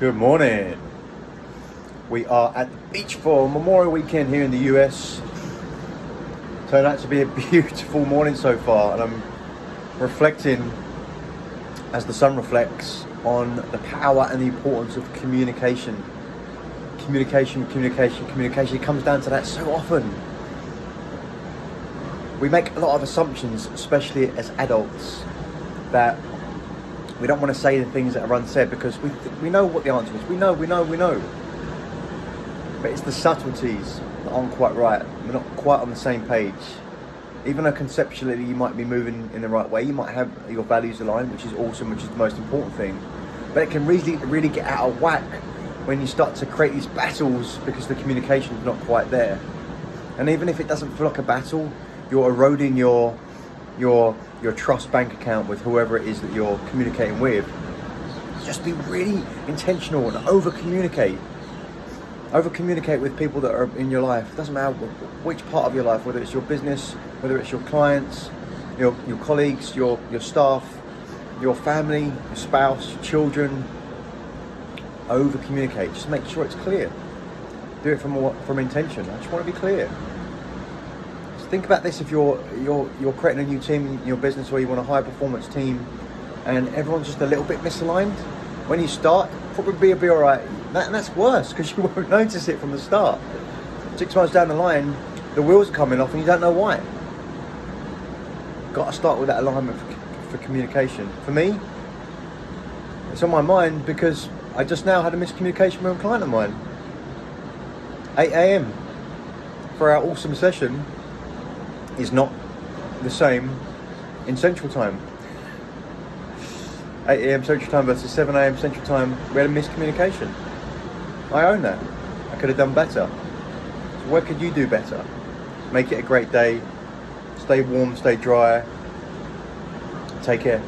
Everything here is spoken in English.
Good morning. We are at the beach for Memorial Weekend here in the US. Turned out to be a beautiful morning so far, and I'm reflecting as the sun reflects on the power and the importance of communication. Communication, communication, communication. It comes down to that so often. We make a lot of assumptions, especially as adults, that we don't want to say the things that are unsaid because we, we know what the answer is. We know, we know, we know. But it's the subtleties that aren't quite right. We're not quite on the same page. Even though conceptually you might be moving in the right way, you might have your values aligned, which is awesome, which is the most important thing. But it can really, really get out of whack when you start to create these battles because the communication is not quite there. And even if it doesn't feel like a battle, you're eroding your your your trust bank account with whoever it is that you're communicating with. Just be really intentional and over communicate. Over communicate with people that are in your life. It doesn't matter which part of your life, whether it's your business, whether it's your clients, your your colleagues, your your staff, your family, your spouse, your children. Over communicate. Just make sure it's clear. Do it from from intention. I just want to be clear think about this if you're you're you're creating a new team in your business or you want a high performance team and everyone's just a little bit misaligned when you start probably be all right. That, and that's worse because you won't notice it from the start. Six months down the line the wheels are coming off and you don't know why. Got to start with that alignment for, for communication. For me it's on my mind because I just now had a miscommunication with a client of mine. 8 a.m. for our awesome session is not the same in Central Time. 8 a.m. Central Time versus 7 a.m. Central Time, we had a miscommunication. I own that. I could have done better. So what could you do better? Make it a great day. Stay warm, stay dry. Take care.